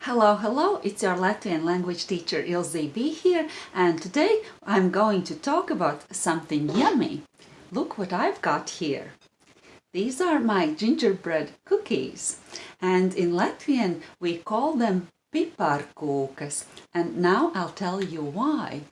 Hello, hello, it's your Latvian language teacher Ilze B here and today I'm going to talk about something yummy. Look what I've got here. These are my gingerbread cookies and in Latvian we call them piparkūkas and now I'll tell you why.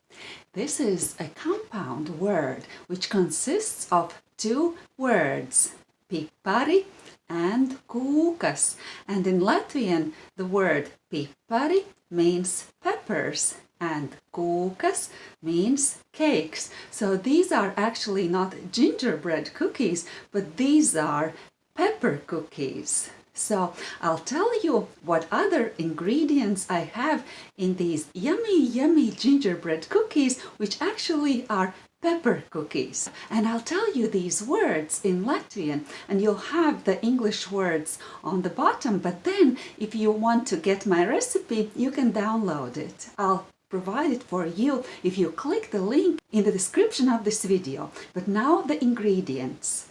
This is a compound word which consists of two words, pipari and kūkas. And in Latvian, the word pipari means peppers and kūkas means cakes. So these are actually not gingerbread cookies, but these are pepper cookies. So I'll tell you what other ingredients I have in these yummy, yummy gingerbread cookies, which actually are pepper cookies. And I'll tell you these words in Latvian and you'll have the English words on the bottom. But then if you want to get my recipe, you can download it. I'll provide it for you if you click the link in the description of this video. But now the ingredients.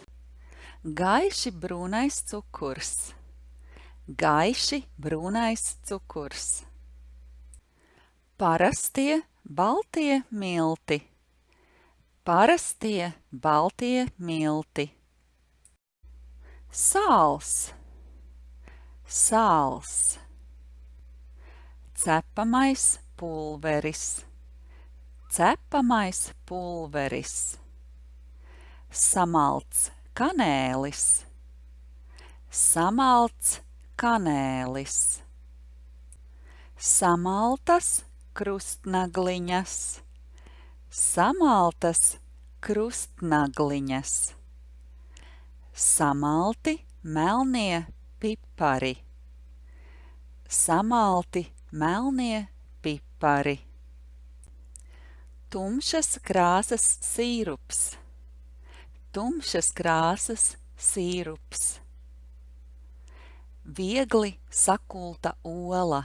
Gaiši brūnais cukurs. Gaiši brūnais cukurs. Parastie baltie milti Parastie baltie milti. Sāls, sāls. Cepamais pulveris, cepamais pulveris. Samalts kanēlis, samalts kanēlis. Samaltas krustnagliņas samaltas krustnagliņas, samalti melnie pipari, samalti melnie pipari, tumšas krāsas sīrups, tumšas krāsas sīrups, viegli sakulta ola,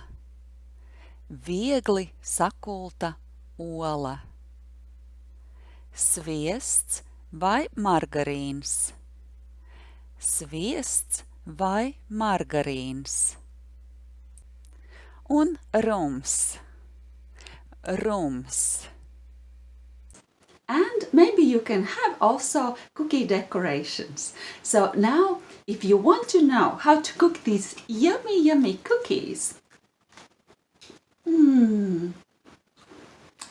viegli sakulta ola sviests vai margarīns, sviests vai margarīns. Un rums, rums. And maybe you can have also cookie decorations. So now, if you want to know how to cook these yummy, yummy cookies, hmm,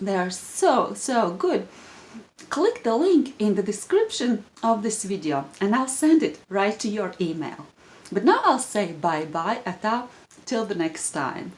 they are so, so good click the link in the description of this video and I'll send it right to your email. But now I'll say bye-bye, ata, till the next time.